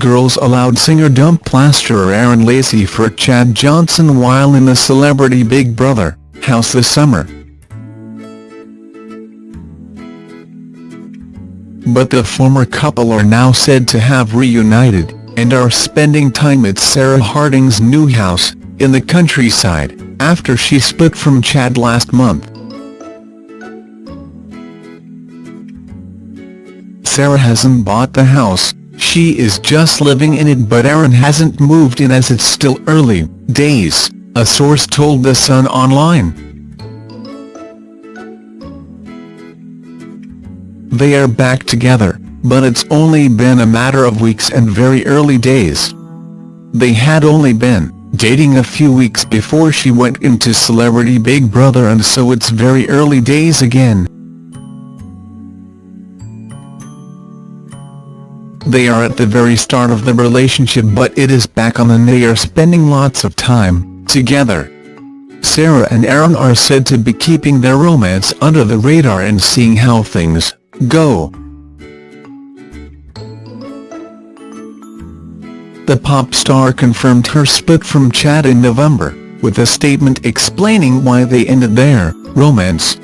Girls Aloud singer dump plasterer Aaron Lacey for Chad Johnson while in the Celebrity Big Brother house this summer. But the former couple are now said to have reunited, and are spending time at Sarah Harding's new house, in the countryside, after she split from Chad last month. Sarah hasn't bought the house, she is just living in it but Aaron hasn't moved in as it's still early days, a source told The Sun Online. They are back together, but it's only been a matter of weeks and very early days. They had only been dating a few weeks before she went into Celebrity Big Brother and so it's very early days again. They are at the very start of the relationship but it is back on and they are spending lots of time together. Sarah and Aaron are said to be keeping their romance under the radar and seeing how things go. The pop star confirmed her split from Chad in November, with a statement explaining why they ended their romance.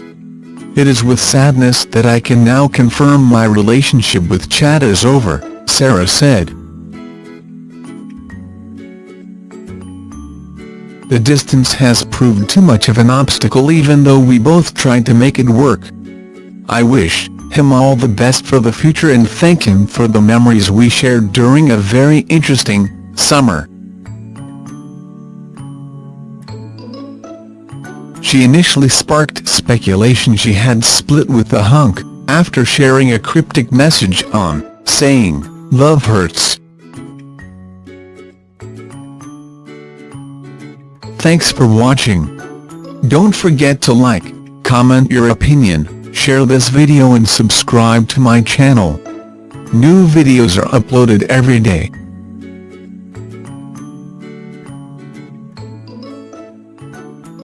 It is with sadness that I can now confirm my relationship with Chad is over, Sarah said. The distance has proved too much of an obstacle even though we both tried to make it work. I wish him all the best for the future and thank him for the memories we shared during a very interesting summer. She initially sparked speculation she had split with the hunk, after sharing a cryptic message on, saying, Love hurts. Thanks for watching. Don't forget to like, comment your opinion, share this video and subscribe to my channel. New videos are uploaded every day.